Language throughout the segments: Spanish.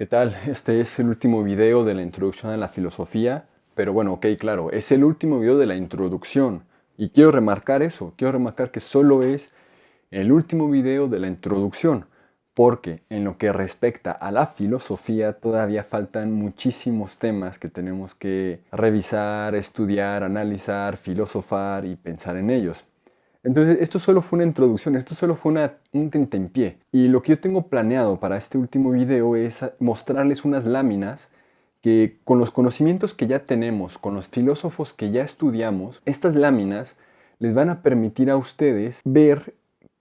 ¿Qué tal? Este es el último video de la introducción a la filosofía, pero bueno, ok, claro, es el último video de la introducción y quiero remarcar eso, quiero remarcar que solo es el último video de la introducción, porque en lo que respecta a la filosofía todavía faltan muchísimos temas que tenemos que revisar, estudiar, analizar, filosofar y pensar en ellos. Entonces, esto solo fue una introducción, esto solo fue una, un tentempié. Y lo que yo tengo planeado para este último video es mostrarles unas láminas que con los conocimientos que ya tenemos, con los filósofos que ya estudiamos, estas láminas les van a permitir a ustedes ver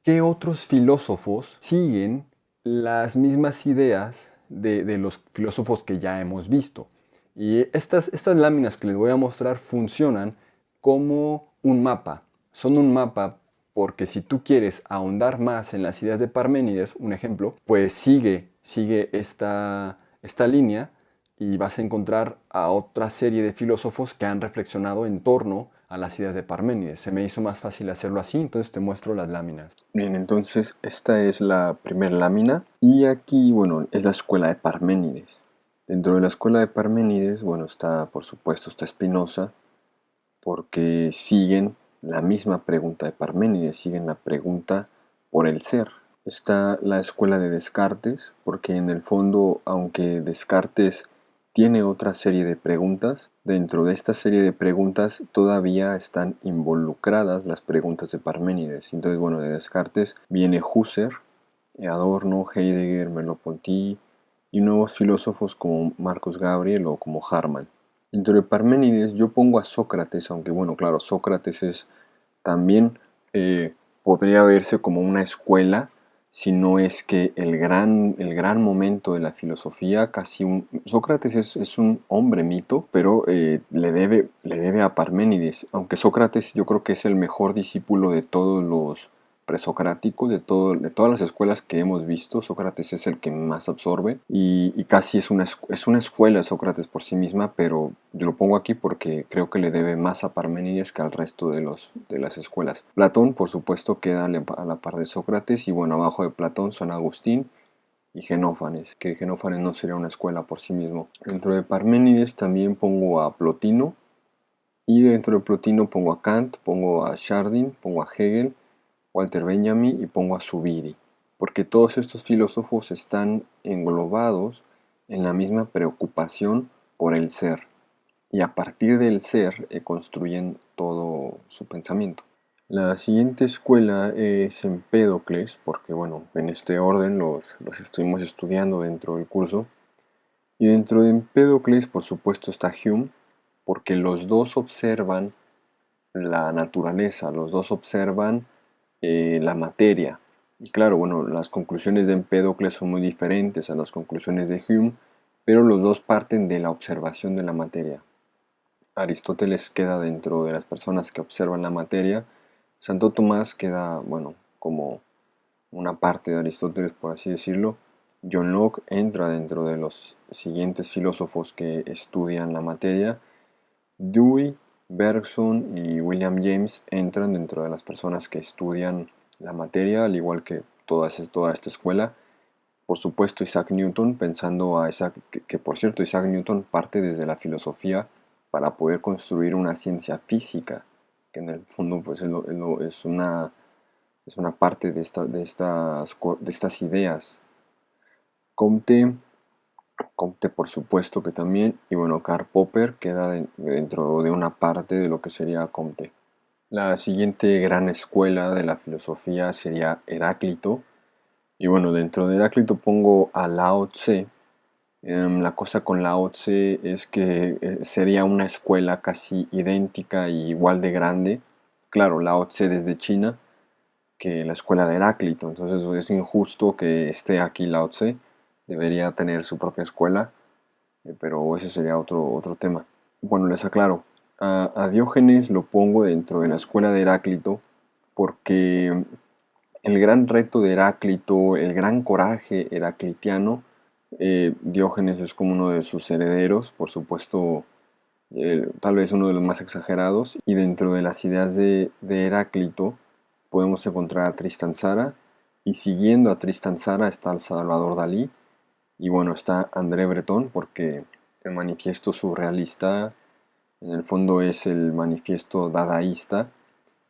qué otros filósofos siguen las mismas ideas de, los filósofos que ya hemos visto. Y estas, estas láminas que les voy a mostrar funcionan como un mapa son un mapa porque si tú quieres ahondar más en las ideas de Parménides, un ejemplo, pues sigue, sigue esta, esta línea y vas a encontrar a otra serie de filósofos que han reflexionado en torno a las ideas de Parménides. Se me hizo más fácil hacerlo así, entonces te muestro las láminas. Bien, entonces esta es la primera lámina y aquí, bueno, es la escuela de Parménides. Dentro de la escuela de Parménides, bueno, está, por supuesto, está Spinoza, porque siguen la misma pregunta de Parménides, siguen la pregunta por el ser. Está la escuela de Descartes, porque en el fondo, aunque Descartes tiene otra serie de preguntas, dentro de esta serie de preguntas todavía están involucradas las preguntas de Parménides. Entonces, bueno, de Descartes viene Husserl, Adorno, Heidegger, Merleau-Ponty y nuevos filósofos como Marcus Gabriel o como Harman. Dentro de Parménides yo pongo a Sócrates, aunque bueno, claro, Sócrates es también eh, podría verse como una escuela, si no es que el gran, el gran momento de la filosofía, casi un... Sócrates es, un hombre mito, pero eh, le, debe, le debe a Parménides, aunque Sócrates yo creo que es el mejor discípulo de todos los presocrático de, todo, de todas las escuelas que hemos visto, Sócrates es el que más absorbe y, casi es una, es una escuela Sócrates por sí misma, pero yo lo pongo aquí porque creo que le debe más a Parmenides que al resto de, los, de las escuelas. Platón, por supuesto, queda a la par de Sócrates y bueno, abajo de Platón son Agustín y Genófanes, que Genófanes no sería una escuela por sí mismo. Dentro de Parménides también pongo a Plotino y dentro de Plotino pongo a Kant, pongo a Chardin, pongo a Hegel, Walter Benjamin y pongo a Zubiri, porque todos estos filósofos están englobados en la misma preocupación por el ser y a partir del ser eh, construyen todo su pensamiento. La siguiente escuela es Empédocles, porque bueno, en este orden los, los estuvimos estudiando dentro del curso. Y dentro de Empédocles, por supuesto, está Hume, porque los dos observan la naturaleza, los dos observan eh, la materia. Y claro, bueno, las conclusiones de Empédocles son muy diferentes a las conclusiones de Hume, pero los dos parten de la observación de la materia. Aristóteles queda dentro de las personas que observan la materia, Santo Tomás queda, bueno, como una parte de Aristóteles, por así decirlo. John Locke entra dentro de los siguientes filósofos que estudian la materia. Dewey Bergson y William James entran dentro de las personas que estudian la materia, al igual que toda, esta escuela. Por supuesto, Isaac Newton, pensando a Isaac, que, por cierto, Isaac Newton parte desde la filosofía para poder construir una ciencia física, que en el fondo pues, es, una, es una parte de, esta, de, estas, de estas ideas. Comte Comte por supuesto que también, y bueno, Karl Popper queda dentro de una parte de lo que sería Comte. La siguiente gran escuela de la filosofía sería Heráclito, y bueno, dentro de Heráclito pongo a Lao Tse. Em, la cosa con Lao Tse es que eh, sería una escuela casi idéntica y igual de grande. Claro, Lao Tse desde China, que la escuela de Heráclito, entonces es injusto que esté aquí Lao Tse debería tener su propia escuela, eh, pero ese sería otro, otro tema. Bueno, les aclaro, a, Diógenes lo pongo dentro de la escuela de Heráclito porque el gran reto de Heráclito, el gran coraje heraclitiano, eh, Diógenes es como uno de sus herederos, por supuesto, eh, tal vez uno de los más exagerados, y dentro de las ideas de, de Heráclito podemos encontrar a Tristan Zara, y siguiendo a Tristan Zara está el Salvador Dalí, Y bueno, está André Breton porque el manifiesto surrealista en el fondo es el manifiesto dadaísta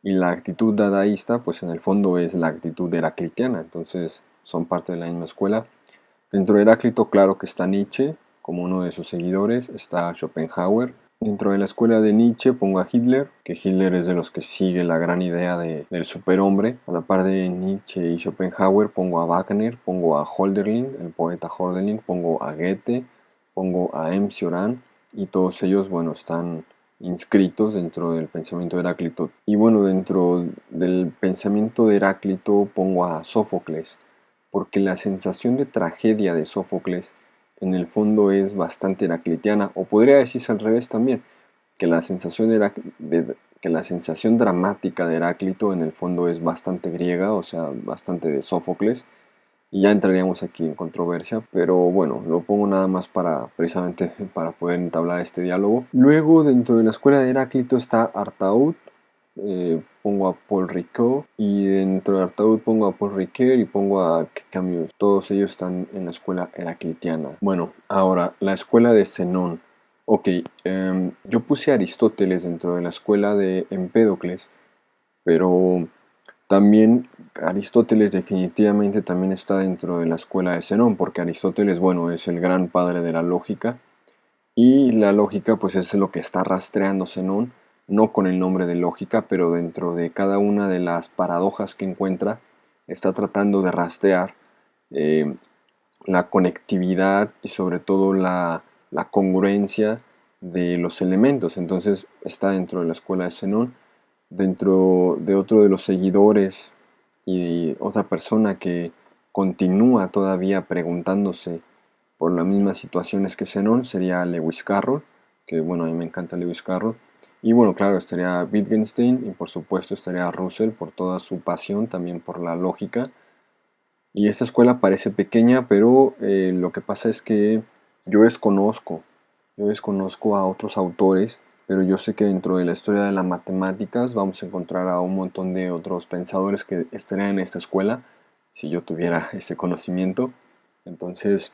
y la actitud dadaísta pues en el fondo es la actitud heraclitiana, entonces son parte de la misma escuela. Dentro de Heráclito claro que está Nietzsche como uno de sus seguidores, está Schopenhauer, Dentro de la escuela de Nietzsche pongo a Hitler, que Hitler es de los que sigue la gran idea del superhombre. A la par de Nietzsche y Schopenhauer pongo a Wagner, pongo a Holderlin, el poeta Holderlin, pongo a Goethe, pongo a M. Cioran y todos ellos, bueno, están inscritos dentro del pensamiento de Heráclito. Y bueno, dentro del pensamiento de Heráclito pongo a Sófocles, porque la sensación de tragedia de Sófocles en el fondo es bastante heraclitiana, o podría decirse al revés también, que la sensación, de, que la sensación dramática de Heráclito en el fondo es bastante griega, o sea, bastante de Sófocles, y ya entraríamos aquí en controversia, pero bueno, lo pongo nada más para precisamente para poder entablar este diálogo. Luego, dentro de la escuela de Heráclito está Artaud, eh, pongo a Paul Ricoeur y dentro de Artaud pongo a Paul Ricoeur y pongo a Camus. Todos ellos están en la escuela heraclitiana. Bueno, ahora la escuela de Zenón. Ok, em, yo puse a Aristóteles dentro de la escuela de Empédocles, pero también Aristóteles definitivamente también está dentro de la escuela de Zenón, porque Aristóteles, bueno, es el gran padre de la lógica, y la lógica pues es lo que está rastreando Zenón, no con el nombre de lógica, pero dentro de cada una de las paradojas que encuentra, está tratando de rastrear eh, la conectividad y sobre todo la, congruencia de los elementos. Entonces está dentro de la escuela de Zenón, dentro de otro de los seguidores y otra persona que continúa todavía preguntándose por las mismas situaciones que Zenón sería Lewis Carroll, que bueno, a mí me encanta Lewis Carroll, y bueno, claro, estaría Wittgenstein y por supuesto estaría Russell por toda su pasión, también por la lógica. Y esta escuela parece pequeña, pero eh, lo que pasa es que yo desconozco, yo desconozco a otros autores, pero yo sé que dentro de la historia de las matemáticas vamos a encontrar a un montón de otros pensadores que estarían en esta escuela, si yo tuviera ese conocimiento. Entonces,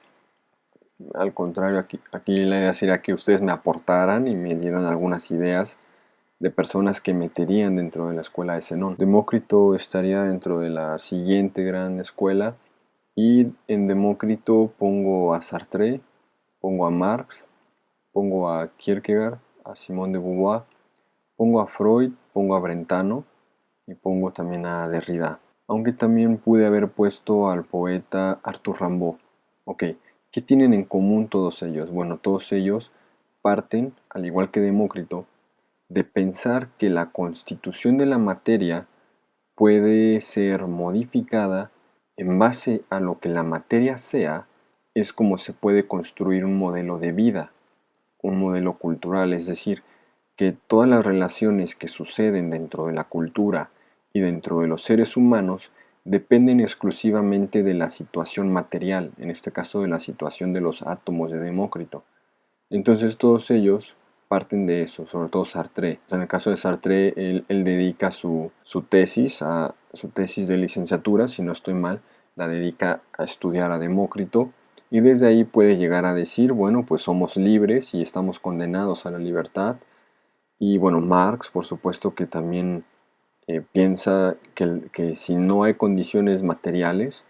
al contrario, aquí, aquí la idea sería que ustedes me aportaran y me dieran algunas ideas de personas que meterían dentro de la escuela de Zenón. Demócrito estaría dentro de la siguiente gran escuela y en Demócrito pongo a Sartre, pongo a Marx, pongo a Kierkegaard, a Simón de Beauvoir, pongo a Freud, pongo a Brentano y pongo también a Derrida. Aunque también pude haber puesto al poeta Arthur Rimbaud. Ok, ¿Qué tienen en común todos ellos? Bueno, todos ellos parten, al igual que Demócrito, de pensar que la constitución de la materia puede ser modificada en base a lo que la materia sea, es como se puede construir un modelo de vida, un modelo cultural, es decir, que todas las relaciones que suceden dentro de la cultura y dentro de los seres humanos dependen exclusivamente de la situación material, en este caso de la situación de los átomos de Demócrito. Entonces todos ellos parten de eso, sobre todo Sartre. En el caso de Sartre, él, dedica su, su, tesis, su tesis de licenciatura, si no estoy mal, la dedica a estudiar a Demócrito y desde ahí puede llegar a decir, bueno, pues somos libres y estamos condenados a la libertad. Y bueno, Marx, por supuesto que también eh, piensa que, si no hay condiciones materiales,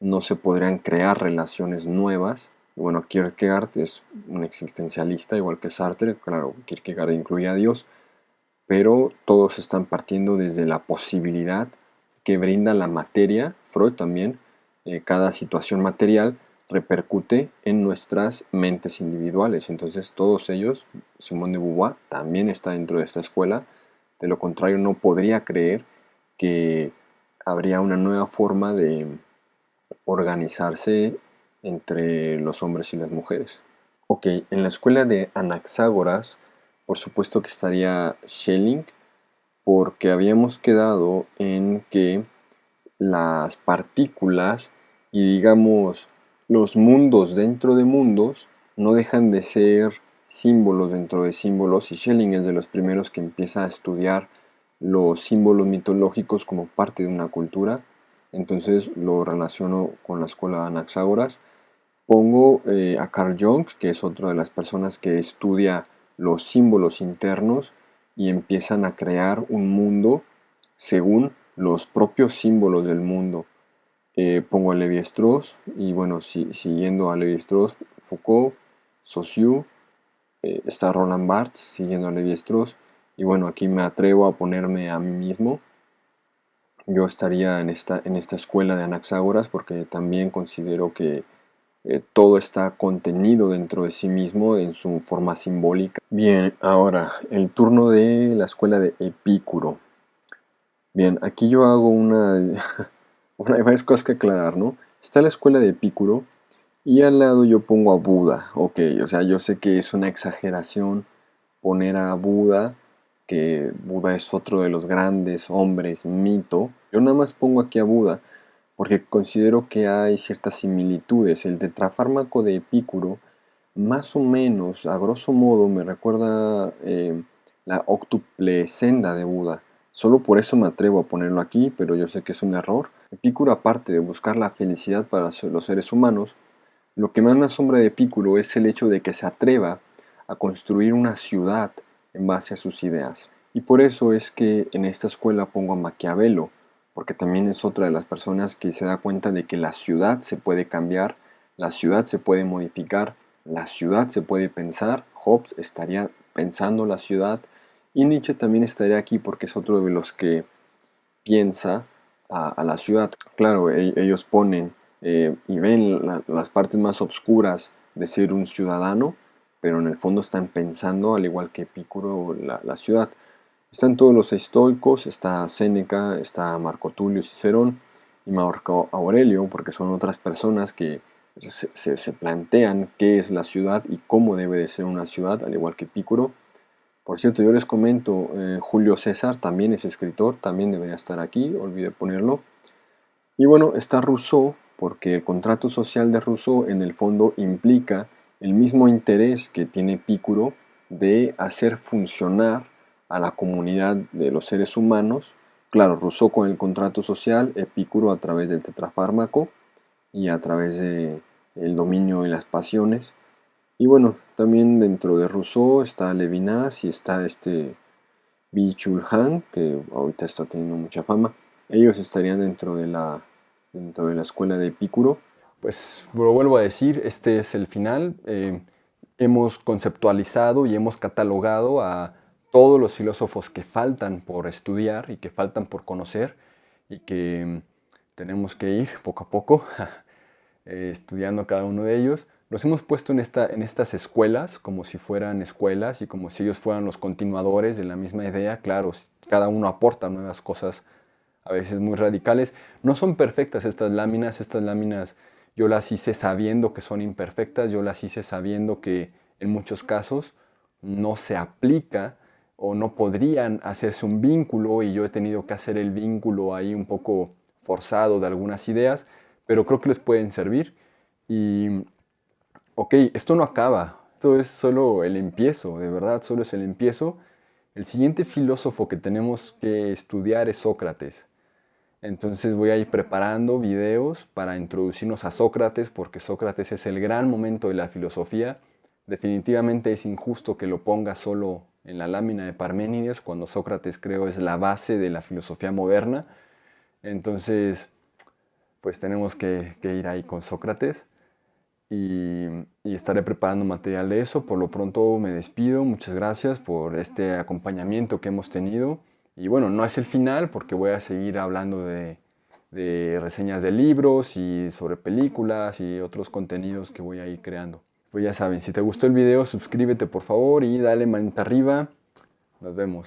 no se podrían crear relaciones nuevas. Bueno, Kierkegaard es un existencialista, igual que Sartre, claro, Kierkegaard incluye a Dios, pero todos están partiendo desde la posibilidad que brinda la materia, Freud también, eh, cada situación material repercute en nuestras mentes individuales. Entonces todos ellos, Simón de Beauvoir también está dentro de esta escuela, de lo contrario, no podría creer que habría una nueva forma de organizarse entre los hombres y las mujeres. Ok, en la escuela de Anaxágoras, por supuesto que estaría Schelling, porque habíamos quedado en que las partículas y digamos los mundos dentro de mundos no dejan de ser símbolos dentro de símbolos y Schelling es de los primeros que empieza a estudiar los símbolos mitológicos como parte de una cultura. Entonces lo relaciono con la escuela de Anaxágoras. pongo eh, a Carl Jung, que es otra de las personas que estudia los símbolos internos y empiezan a crear un mundo según los propios símbolos del mundo. Eh, pongo a Levi-Strauss y bueno, siguiendo a Levi-Strauss, Foucault, Saussure, eh, está Roland Barthes siguiendo a Levi-Strauss y bueno, aquí me atrevo a ponerme a mí mismo. Yo estaría en esta, en esta escuela de Anaxágoras porque también considero que eh, todo está contenido dentro de sí mismo en su forma simbólica. Bien, ahora el turno de la escuela de Epicuro. Bien, aquí yo hago una, una hay varias cosas que aclarar, ¿no? Está la escuela de Epicuro y al lado yo pongo a Buda, ok, o sea, yo sé que es una exageración poner a Buda, que Buda es otro de los grandes hombres mito, yo nada más pongo aquí a Buda porque considero que hay ciertas similitudes. El tetrafármaco de Epicuro, más o menos, a grosso modo, me recuerda eh, la octuple senda de Buda. Solo por eso me atrevo a ponerlo aquí, pero yo sé que es un error. Epicuro, aparte de buscar la felicidad para los seres humanos, lo que más me asombra de Epicuro es el hecho de que se atreva a construir una ciudad en base a sus ideas. Y por eso es que en esta escuela pongo a Maquiavelo, porque también es otra de las personas que se da cuenta de que la ciudad se puede cambiar, la ciudad se puede modificar, la ciudad se puede pensar. Hobbes estaría pensando la ciudad y Nietzsche también estaría aquí porque es otro de los que piensa a, la ciudad. Claro, e, ellos ponen eh, y ven las partes más oscuras de ser un ciudadano, pero en el fondo están pensando, al igual que Epicuro, la, ciudad. Están todos los estoicos, está Séneca, está Marco Tulio Cicerón y Marco Aurelio, porque son otras personas que se, se, plantean qué es la ciudad y cómo debe de ser una ciudad, al igual que Epicuro. Por cierto, yo les comento, eh, Julio César también es escritor, también debería estar aquí, olvidé ponerlo. Y bueno, está Rousseau, porque el contrato social de Rousseau en el fondo implica el mismo interés que tiene Epicuro de hacer funcionar a la comunidad de los seres humanos. Claro, Rousseau con el contrato social, Epicuro a través del tetrafármaco y a través del el dominio y las pasiones. Y bueno, también dentro de Rousseau está Levinas y está este Bichul Han, que ahorita está teniendo mucha fama. Ellos estarían dentro de la, dentro de la escuela de Epicuro. Pues lo vuelvo a decir, este es el final. Eh, hemos conceptualizado y hemos catalogado a todos los filósofos que faltan por estudiar y que faltan por conocer y que mm, tenemos que ir poco a poco eh, estudiando cada uno de ellos los hemos puesto en, esta, en estas escuelas como si fueran escuelas y como si ellos fueran los continuadores de la misma idea. Claro, cada uno aporta nuevas cosas a veces muy radicales. No son perfectas estas láminas, estas láminas yo las hice sabiendo que son imperfectas, yo las hice sabiendo que en muchos casos no se aplica o no podrían hacerse un vínculo y yo he tenido que hacer el vínculo ahí un poco forzado de algunas ideas, pero creo que les pueden servir y ok, esto no acaba, esto es solo el empiezo, de verdad, solo es el empiezo. El siguiente filósofo que tenemos que estudiar es Sócrates. Entonces voy a ir preparando videos para introducirnos a Sócrates, porque Sócrates es el gran momento de la filosofía. Definitivamente es injusto que lo ponga solo en la lámina de Parménides, cuando Sócrates creo es la base de la filosofía moderna. Entonces, pues tenemos que, ir ahí con Sócrates y, estaré preparando material de eso. Por lo pronto me despido, muchas gracias por este acompañamiento que hemos tenido. Y bueno, no es el final porque voy a seguir hablando de, reseñas de libros y sobre películas y otros contenidos que voy a ir creando. Pues ya saben, si te gustó el video, suscríbete por favor y dale manita arriba. Nos vemos.